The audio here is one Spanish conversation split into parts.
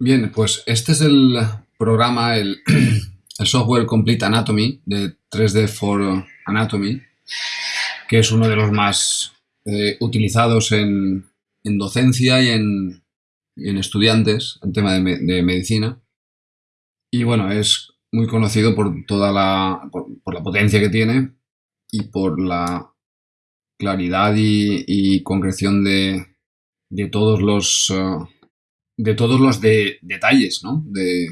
Bien, pues este es el programa, el, software Complete Anatomy de 3D for Anatomy, que es uno de los más eh, utilizados en, docencia y en, estudiantes en tema de, medicina. Y bueno, es muy conocido por toda la, por, la potencia que tiene y por la claridad y, concreción de, todos los uh, de todos los detalles ¿no? de,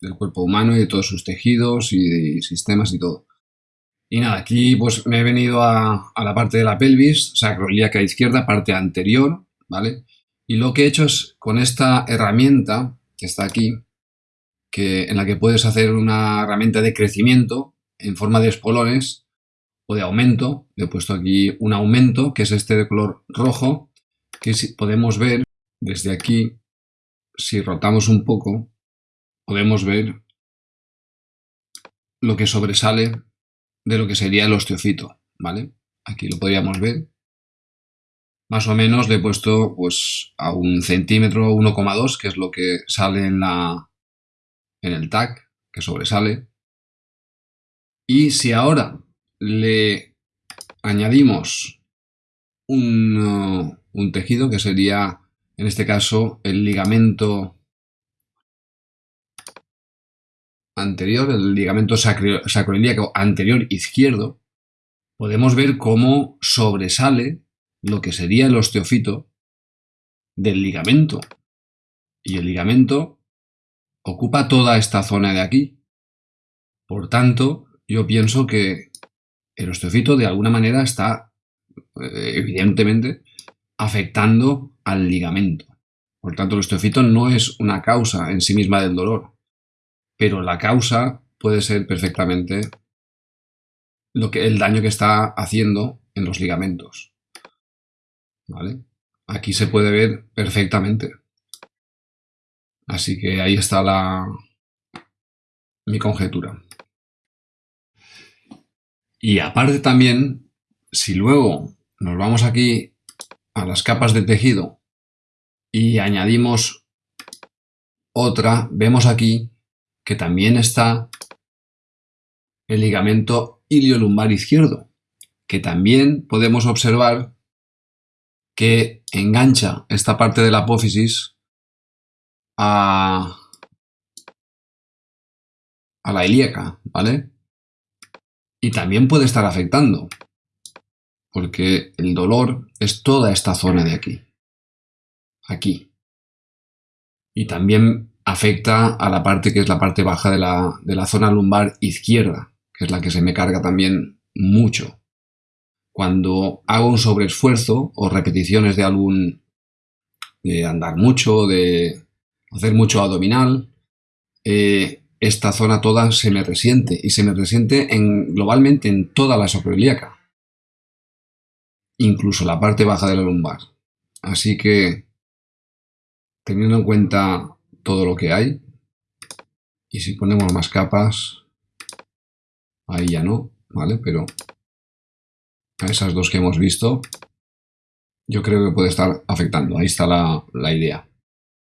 del cuerpo humano y de todos sus tejidos y, sistemas y todo. Y nada, aquí pues me he venido a, la parte de la pelvis, sacroiliaca izquierda, parte anterior, ¿vale? Y lo que he hecho es con esta herramienta que está aquí, que, en la que puedes hacer una herramienta de crecimiento en forma de espolones o de aumento. Le he puesto aquí un aumento, que es este de color rojo, que podemos ver desde aquí si rotamos un poco, podemos ver lo que sobresale de lo que sería el osteofito, ¿vale? Aquí lo podríamos ver. Más o menos le he puesto pues a un centímetro 1,2, que es lo que sale en, el tag, que sobresale. Y si ahora le añadimos un tejido que sería en este caso el ligamento anterior, el ligamento sacroiliaco anterior izquierdo, podemos ver cómo sobresale lo que sería el osteofito del ligamento. Y el ligamento ocupa toda esta zona de aquí. Por tanto, yo pienso que el osteofito de alguna manera está, eh, evidentemente, afectando al ligamento. Por tanto, el osteofito no es una causa en sí misma del dolor, pero la causa puede ser perfectamente lo que, el daño que está haciendo en los ligamentos. ¿Vale? Aquí se puede ver perfectamente. Así que ahí está la, mi conjetura. Y aparte también, si luego nos vamos aquí a las capas de tejido y añadimos otra, vemos aquí que también está el ligamento iliolumbar izquierdo, que también podemos observar que engancha esta parte de la apófisis a, a la ilíaca, ¿vale? Y también puede estar afectando porque el dolor es toda esta zona de aquí, aquí. Y también afecta a la parte que es la parte baja de la, zona lumbar izquierda, que es la que se me carga también mucho. Cuando hago un sobreesfuerzo o repeticiones de algún de andar mucho, de hacer mucho abdominal, eh, esta zona toda se me resiente y se me resiente en, globalmente en toda la sacroiliaca incluso la parte baja de la lumbar. Así que, teniendo en cuenta todo lo que hay, y si ponemos más capas, ahí ya no, ¿vale? Pero a esas dos que hemos visto, yo creo que puede estar afectando. Ahí está la, la idea.